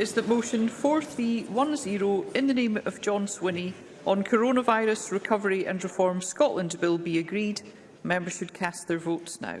is that motion 4310 in the name of John Swinney on Coronavirus Recovery and Reform Scotland Bill be agreed. Members should cast their votes now.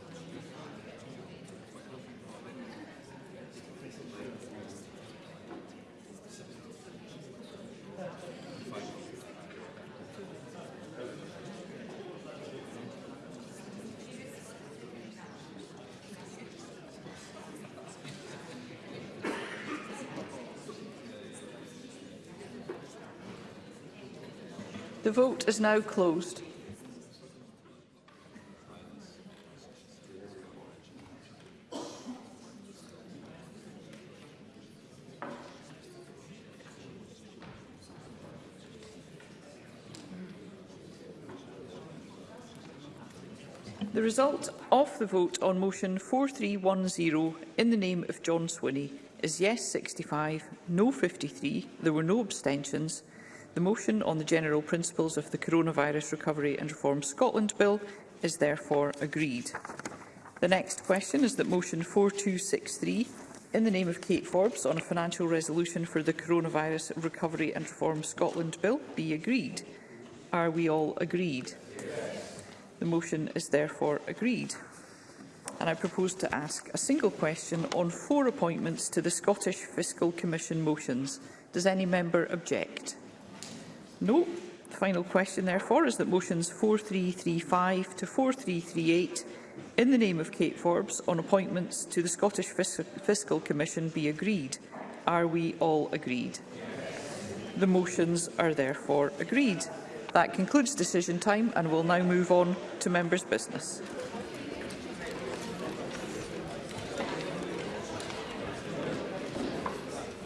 The vote is now closed. The result of the vote on motion 4310 in the name of John Swinney is yes 65, no 53, there were no abstentions, The motion on the general principles of the Coronavirus Recovery and Reform Scotland Bill is therefore agreed. The next question is that motion 4263 in the name of Kate Forbes on a financial resolution for the Coronavirus Recovery and Reform Scotland Bill be agreed. Are we all agreed? The motion is therefore agreed. And I propose to ask a single question on four appointments to the Scottish Fiscal Commission motions. Does any member object? No. The final question, therefore, is that motions 4335 to 4338 in the name of Kate Forbes on appointments to the Scottish Fis Fiscal Commission be agreed. Are we all agreed? The motions are therefore agreed. That concludes decision time and we'll now move on to members' business.